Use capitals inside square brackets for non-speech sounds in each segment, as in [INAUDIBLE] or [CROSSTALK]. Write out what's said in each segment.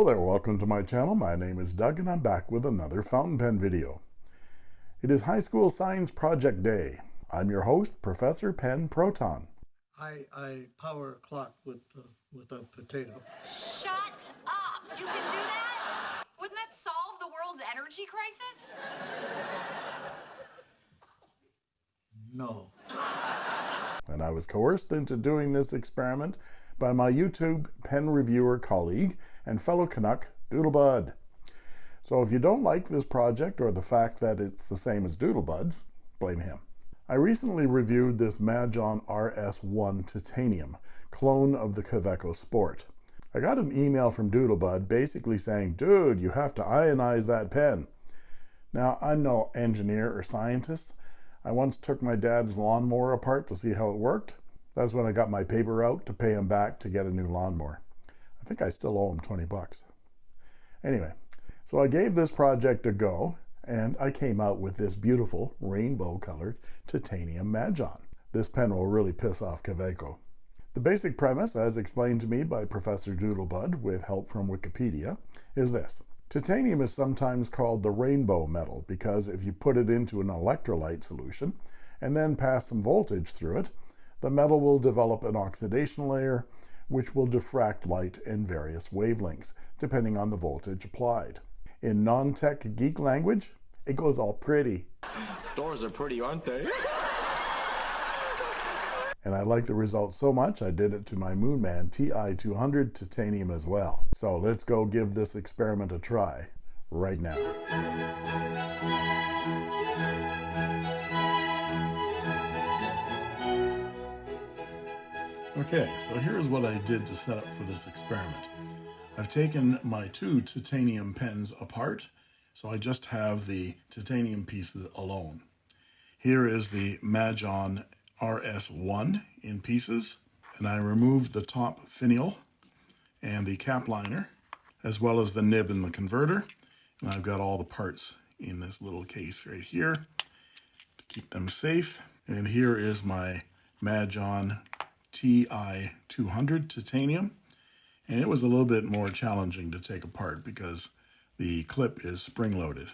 Hello there, welcome to my channel. My name is Doug and I'm back with another fountain pen video. It is high school science project day. I'm your host, Professor Pen Proton. I, I power a clock with, uh, with a potato. Shut up! You can do that? Wouldn't that solve the world's energy crisis? No. And I was coerced into doing this experiment by my YouTube pen reviewer colleague and fellow Canuck, Doodlebud. So if you don't like this project or the fact that it's the same as Doodlebuds, blame him. I recently reviewed this Majohn RS1 Titanium, clone of the Kaweco Sport. I got an email from Doodlebud basically saying, dude, you have to ionize that pen. Now, I'm no engineer or scientist. I once took my dad's lawnmower apart to see how it worked. That's when I got my paper out to pay him back to get a new lawnmower. I think I still owe him 20 bucks. Anyway, so I gave this project a go and I came out with this beautiful rainbow colored titanium Majohn. This pen will really piss off Kaweco. The basic premise, as explained to me by Professor Doodlebud with help from Wikipedia, is this. Titanium is sometimes called the rainbow metal because if you put it into an electrolyte solution and then pass some voltage through it, the metal will develop an oxidation layer which will diffract light in various wavelengths, depending on the voltage applied. In non-tech geek language, it goes all pretty. Stores are pretty, aren't they? And I like the results so much, I did it to my Moonman TI200 titanium as well. So let's go give this experiment a try right now. Okay, so here's what I did to set up for this experiment. I've taken my two titanium pens apart, so I just have the titanium pieces alone. Here is the Majohn RS1 in pieces, and I removed the top finial and the cap liner, as well as the nib and the converter, and I've got all the parts in this little case right here to keep them safe. And here is my Majohn TI200 titanium. And it was a little bit more challenging to take apart because the clip is spring-loaded.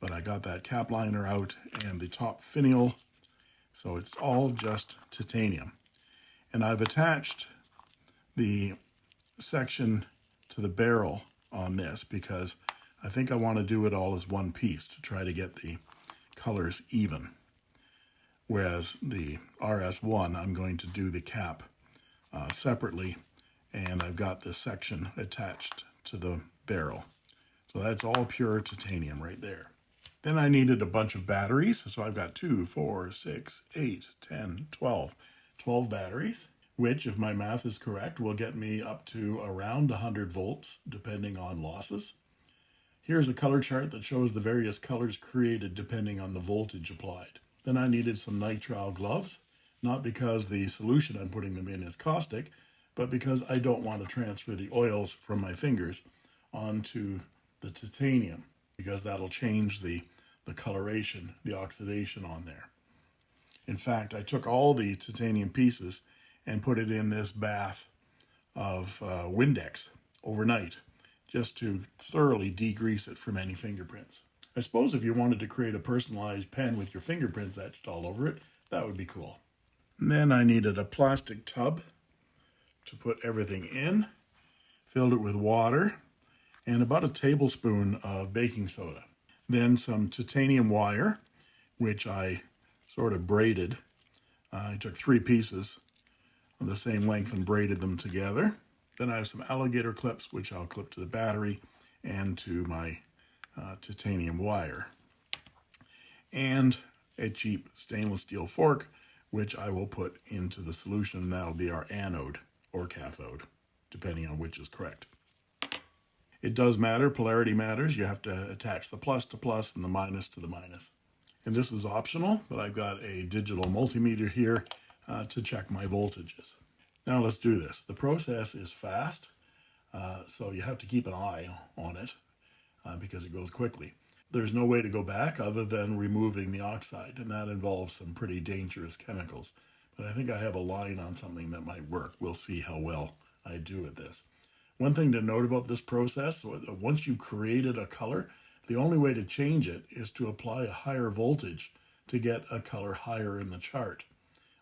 But I got that cap liner out and the top finial, so it's all just titanium. And I've attached the section to the barrel on this because I think I want to do it all as one piece to try to get the colors even whereas the RS1, I'm going to do the cap uh, separately, and I've got the section attached to the barrel. So that's all pure titanium right there. Then I needed a bunch of batteries, so I've got 2, 4, 6, 8, 10, 12. 12 batteries, which, if my math is correct, will get me up to around 100 volts, depending on losses. Here's a color chart that shows the various colors created depending on the voltage applied. Then I needed some nitrile gloves, not because the solution I'm putting them in is caustic, but because I don't want to transfer the oils from my fingers onto the titanium, because that'll change the, the coloration, the oxidation on there. In fact, I took all the titanium pieces and put it in this bath of uh, Windex overnight, just to thoroughly degrease it from any fingerprints. I suppose if you wanted to create a personalized pen with your fingerprints etched all over it, that would be cool. Then I needed a plastic tub to put everything in, filled it with water, and about a tablespoon of baking soda. Then some titanium wire, which I sort of braided. Uh, I took three pieces of the same length and braided them together. Then I have some alligator clips, which I'll clip to the battery and to my uh, titanium wire and a cheap stainless steel fork which I will put into the solution. That'll be our anode or cathode, depending on which is correct. It does matter, polarity matters. You have to attach the plus to plus and the minus to the minus. And this is optional, but I've got a digital multimeter here uh, to check my voltages. Now let's do this. The process is fast, uh, so you have to keep an eye on it uh, because it goes quickly. There's no way to go back other than removing the oxide, and that involves some pretty dangerous chemicals. But I think I have a line on something that might work. We'll see how well I do at this. One thing to note about this process, once you've created a color, the only way to change it is to apply a higher voltage to get a color higher in the chart.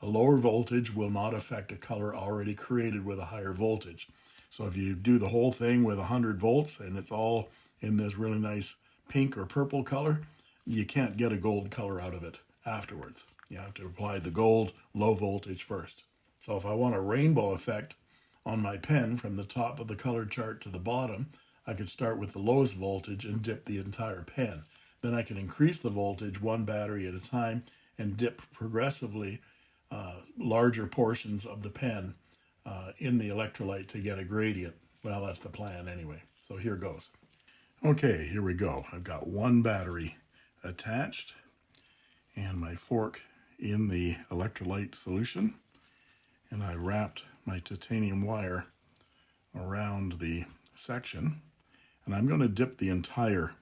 A lower voltage will not affect a color already created with a higher voltage. So if you do the whole thing with 100 volts and it's all in this really nice pink or purple color, you can't get a gold color out of it afterwards. You have to apply the gold low voltage first. So if I want a rainbow effect on my pen from the top of the color chart to the bottom, I could start with the lowest voltage and dip the entire pen. Then I can increase the voltage one battery at a time and dip progressively uh, larger portions of the pen uh, in the electrolyte to get a gradient. Well, that's the plan anyway. So here goes. Okay, here we go. I've got one battery attached and my fork in the electrolyte solution. And I wrapped my titanium wire around the section. And I'm going to dip the entire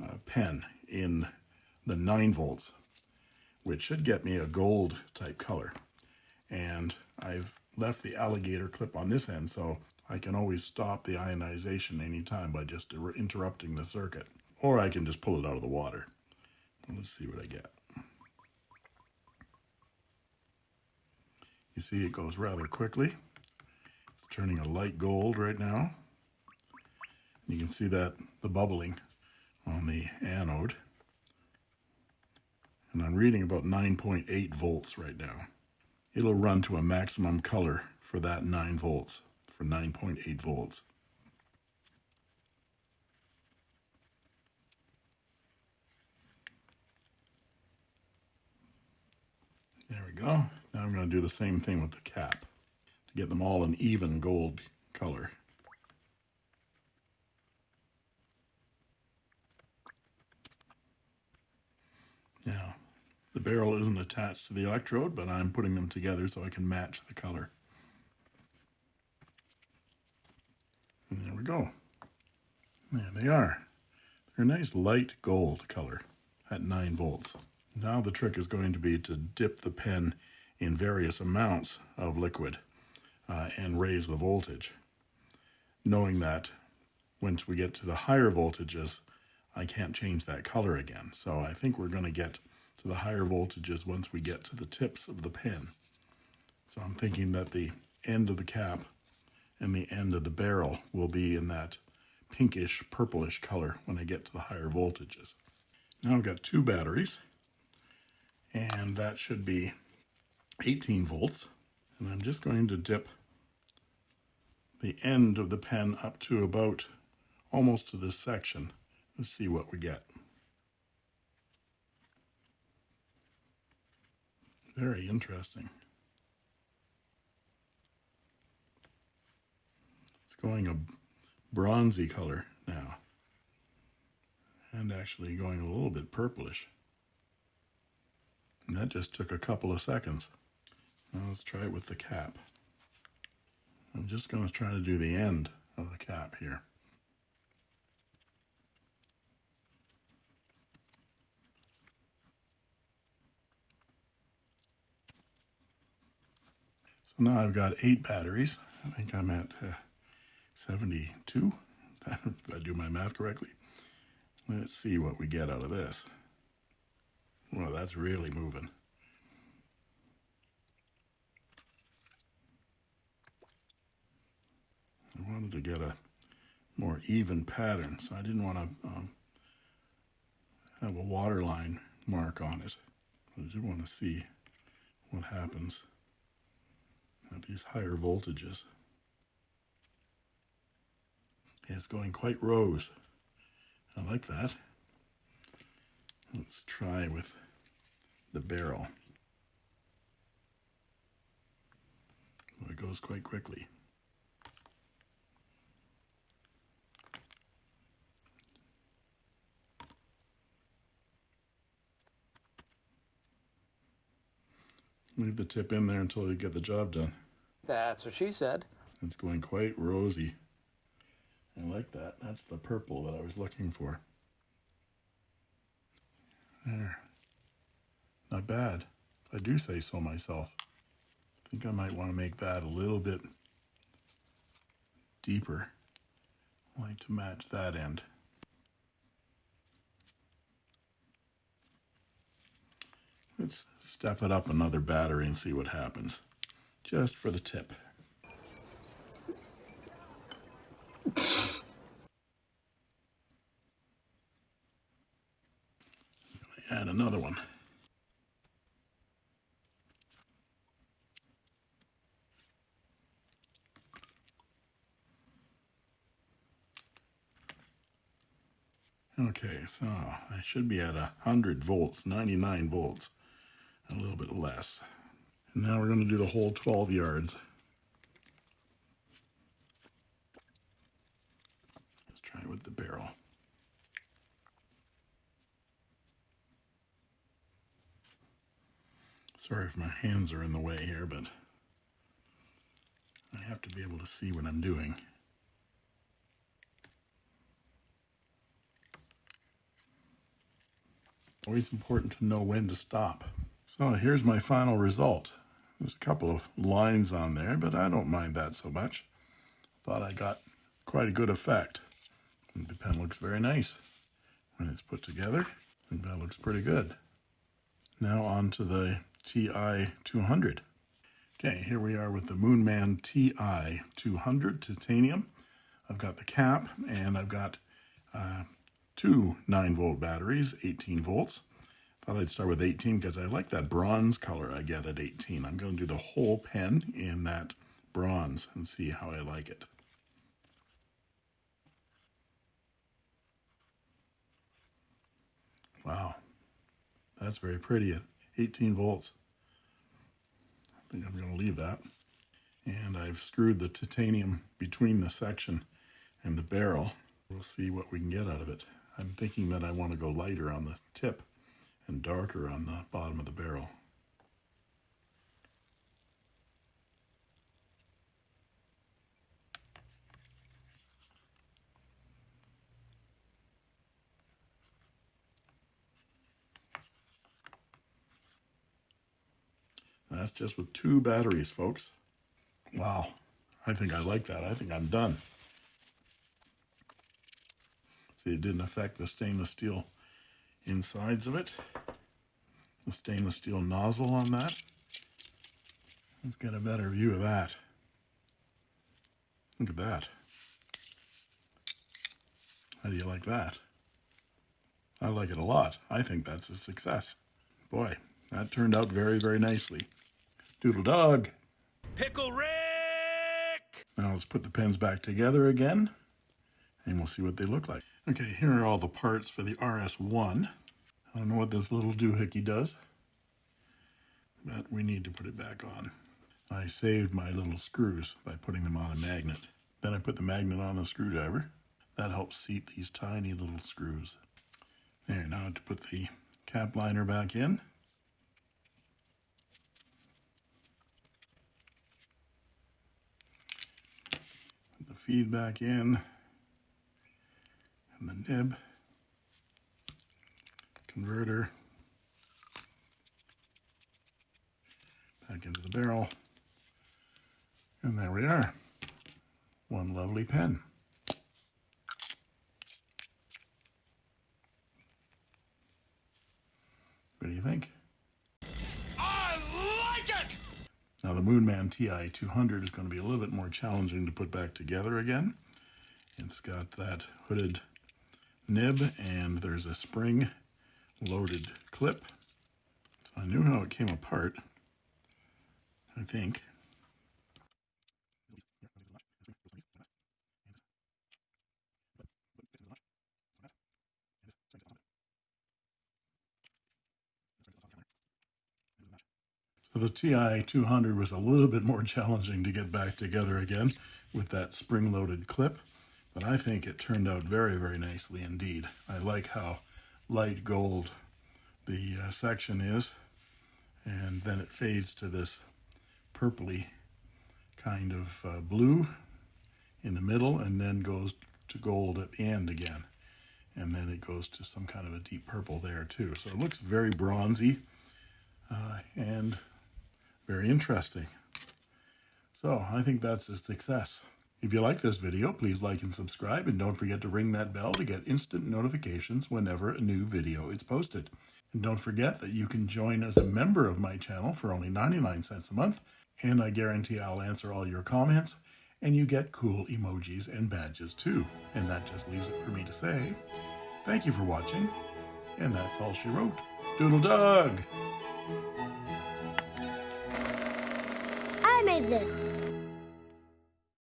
uh, pen in the 9 volts, which should get me a gold type color. And I've left the alligator clip on this end, so I can always stop the ionization anytime by just er, interrupting the circuit. Or I can just pull it out of the water. Let's see what I get. You see it goes rather quickly. It's turning a light gold right now. You can see that the bubbling on the anode. And I'm reading about 9.8 volts right now. It'll run to a maximum color for that 9 volts, for 9.8 volts. There we go. Now I'm going to do the same thing with the cap to get them all an even gold color. Now, the barrel isn't attached to the electrode, but I'm putting them together so I can match the color. And there go. There they are. They're a nice light gold color at 9 volts. Now the trick is going to be to dip the pen in various amounts of liquid uh, and raise the voltage, knowing that once we get to the higher voltages, I can't change that color again. So I think we're going to get to the higher voltages once we get to the tips of the pen. So I'm thinking that the end of the cap and the end of the barrel will be in that pinkish purplish color when I get to the higher voltages. Now I've got two batteries and that should be 18 volts and I'm just going to dip the end of the pen up to about almost to this section Let's see what we get. Very interesting. Going a bronzy color now. And actually going a little bit purplish. And that just took a couple of seconds. Now let's try it with the cap. I'm just going to try to do the end of the cap here. So now I've got eight batteries. I think I'm at uh, 72, [LAUGHS] if I do my math correctly. Let's see what we get out of this. Well, that's really moving. I wanted to get a more even pattern, so I didn't want to um, have a waterline mark on it. I just want to see what happens at these higher voltages. It's going quite rose. I like that. Let's try with the barrel. Well, it goes quite quickly. Leave the tip in there until you get the job done. That's what she said. It's going quite rosy. I like that. That's the purple that I was looking for. There. Not bad, I do say so myself. I think I might want to make that a little bit deeper. I like to match that end. Let's step it up another battery and see what happens. Just for the tip. Another one. Okay, so I should be at 100 volts, 99 volts, a little bit less. And now we're going to do the whole 12 yards. Let's try it with the barrel. Sorry if my hands are in the way here, but I have to be able to see what I'm doing. Always important to know when to stop. So here's my final result. There's a couple of lines on there, but I don't mind that so much. Thought I got quite a good effect. And the pen looks very nice when it's put together. I think that looks pretty good. Now on to the TI 200. Okay, here we are with the Moonman TI 200 titanium. I've got the cap and I've got uh, two 9 volt batteries, 18 volts. Thought I'd start with 18 because I like that bronze color I get at 18. I'm going to do the whole pen in that bronze and see how I like it. Wow, that's very pretty 18 volts. I think I'm going to leave that. And I've screwed the titanium between the section and the barrel. We'll see what we can get out of it. I'm thinking that I want to go lighter on the tip and darker on the bottom of the barrel. That's just with two batteries, folks. Wow. I think I like that. I think I'm done. See, it didn't affect the stainless steel insides of it. The stainless steel nozzle on that. Let's get a better view of that. Look at that. How do you like that? I like it a lot. I think that's a success. Boy, that turned out very, very nicely. Doodle dog. Pickle Rick! Now let's put the pens back together again and we'll see what they look like. Okay, here are all the parts for the RS1. I don't know what this little doohickey does, but we need to put it back on. I saved my little screws by putting them on a magnet. Then I put the magnet on the screwdriver. That helps seat these tiny little screws. There, now to put the cap liner back in. Feed back in and the nib, converter, back into the barrel, and there we are. One lovely pen. What do you think? Now the Moonman TI 200 is going to be a little bit more challenging to put back together again. It's got that hooded nib and there's a spring loaded clip. So I knew how it came apart, I think. The TI 200 was a little bit more [LAUGHS] challenging to get back together again with that spring-loaded clip, but I think it turned out very, very nicely indeed. I like how light gold the uh, section is, and then it fades to this purpley kind of uh, blue in the middle, and then goes to gold at the end again. And then it goes to some kind of a deep purple there too. So it looks very bronzy uh, and very interesting. So I think that's a success. If you like this video, please like and subscribe, and don't forget to ring that bell to get instant notifications whenever a new video is posted. And don't forget that you can join as a member of my channel for only 99 cents a month, and I guarantee I'll answer all your comments, and you get cool emojis and badges too. And that just leaves it for me to say, thank you for watching, and that's all she wrote. Doodle Dog! Made this.